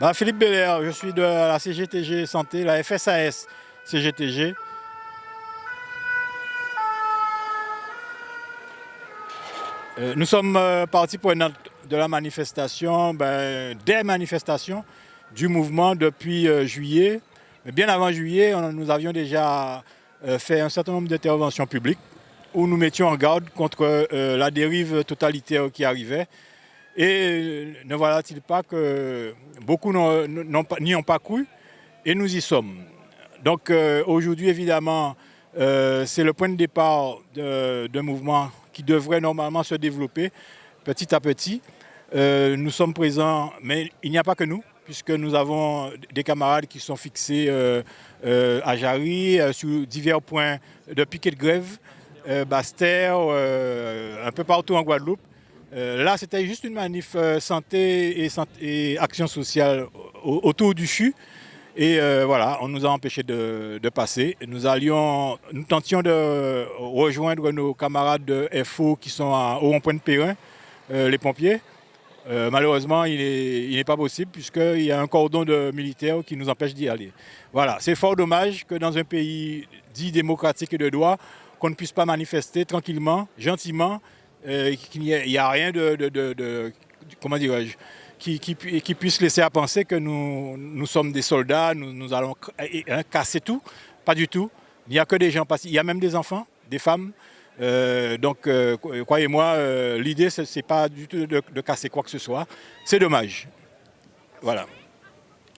Bah, Philippe Belair, je suis de la CGTG Santé, la FSAS CGTG. Euh, nous sommes euh, partis pour une de la manifestation, ben, des manifestations du mouvement depuis euh, juillet. Mais bien avant juillet, nous avions déjà fait un certain nombre d'interventions publiques où nous mettions en garde contre la dérive totalitaire qui arrivait. Et ne voilà-t-il pas que beaucoup n'y ont pas cru et nous y sommes. Donc aujourd'hui, évidemment, c'est le point de départ d'un mouvement qui devrait normalement se développer petit à petit. Euh, nous sommes présents, mais il n'y a pas que nous, puisque nous avons des camarades qui sont fixés euh, euh, à Jarry, sur divers points de piquet de grève, Bastère, un peu partout en Guadeloupe. Là, c'était juste une manif santé et, action sociale autour du CHU. Et voilà, on nous a empêchés de, passer. Nous, allions, nous tentions de rejoindre nos camarades de FO qui sont au rond-point de Perrin, les pompiers. Euh, malheureusement, il n'est pas possible puisqu'il y a un cordon de militaires qui nous empêche d'y aller. Voilà, c'est fort dommage que dans un pays dit démocratique et de droit, qu'on ne puisse pas manifester tranquillement, gentiment, euh, qu'il n'y a rien de, comment dirais-je, qui, puisse laisser à penser que nous, sommes des soldats, nous, allons hein, casser tout. Pas du tout. Il n'y a que des gens, il y a même des enfants, des femmes, euh, donc, euh, croyez-moi, euh, l'idée, ce n'est pas du tout de casser quoi que ce soit. C'est dommage. Voilà.